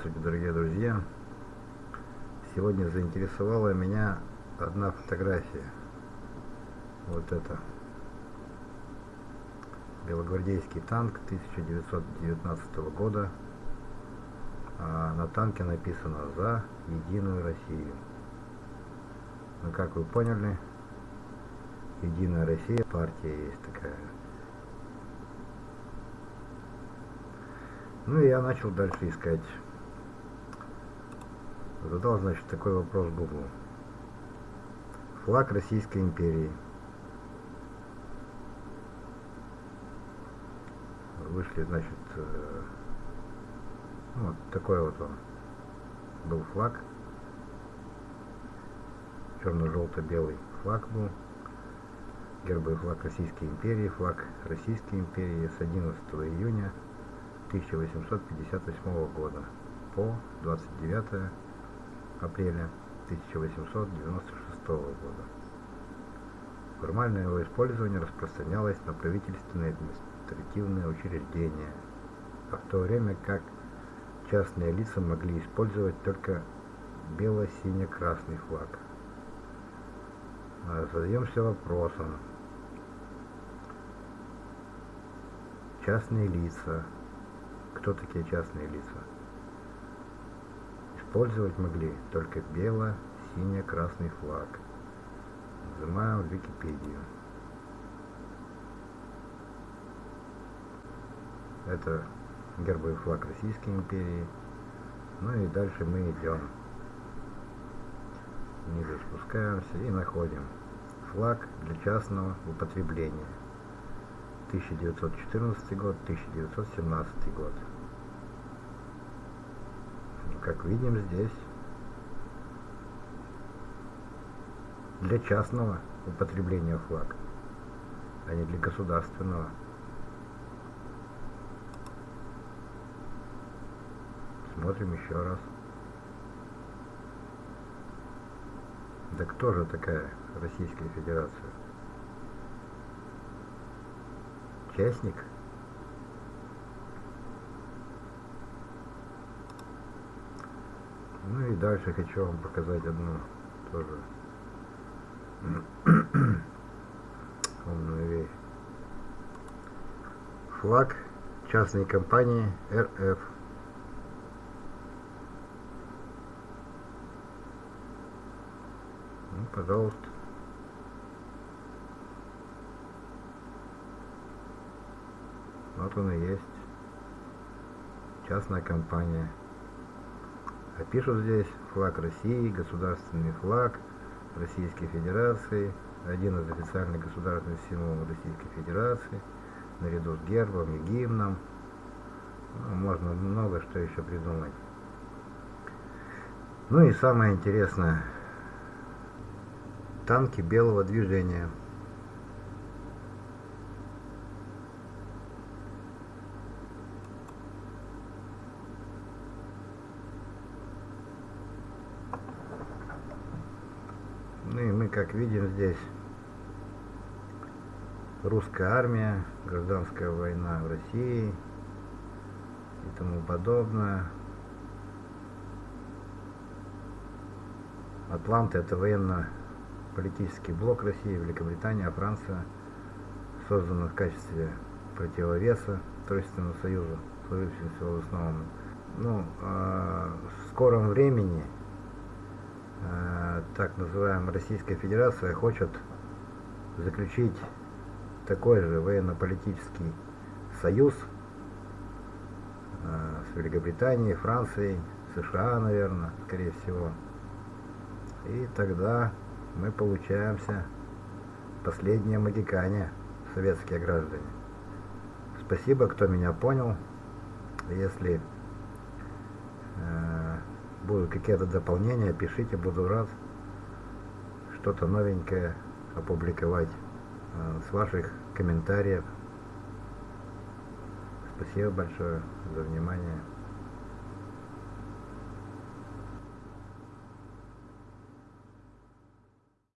Здравствуйте, дорогие друзья! Сегодня заинтересовала меня одна фотография. Вот это. Белогвардейский танк 1919 года. А на танке написано «За Единую Россию». Ну, как вы поняли, Единая Россия, партия есть такая. Ну и я начал дальше искать. Задал, значит, такой вопрос Google. Флаг Российской империи. Вышли, значит, э, ну, вот такой вот он был флаг. Черно-желто-белый флаг был. Гербовый флаг Российской империи, флаг Российской империи с 11 июня 1858 года по 29 апреля 1896 года. Формальное его использование распространялось на правительственные административные учреждения, а в то время как частные лица могли использовать только бело-сине-красный флаг. А задаемся вопросом. Частные лица кто такие частные лица? Использовать могли только бело-сине-красный флаг. Нажимаем Википедию. Это гербовый флаг Российской империи. Ну и дальше мы идем. Ниже спускаемся и находим флаг для частного употребления. 1914 год, 1917 год. Как видим здесь, для частного употребления флаг, а не для государственного. Смотрим еще раз. Да кто же такая Российская Федерация? Частник? Ну и дальше хочу вам показать одну тоже умную вещь. Флаг частной компании РФ. Ну, пожалуйста. Вот он и есть. Частная компания. Пишут здесь флаг России, государственный флаг Российской Федерации, один из официальных государственных символов Российской Федерации, наряду с гербом и гимном. Ну, можно много что еще придумать. Ну и самое интересное. Танки белого движения. Ну и мы, как видим здесь, русская армия, гражданская война в России и тому подобное. Атланты это военно-политический блок России, Великобритания, Франция, создан в качестве противовеса Тройственному Союзу, служившимся в основном. Ну, э, в скором времени так называемая Российская Федерация хочет заключить такой же военно-политический союз э, с Великобританией, Францией, США, наверное, скорее всего. И тогда мы получаемся последние магикане, советские граждане. Спасибо, кто меня понял. Если э, будут какие-то дополнения, пишите, буду рад что-то новенькое опубликовать э, с ваших комментариев. Спасибо большое за внимание.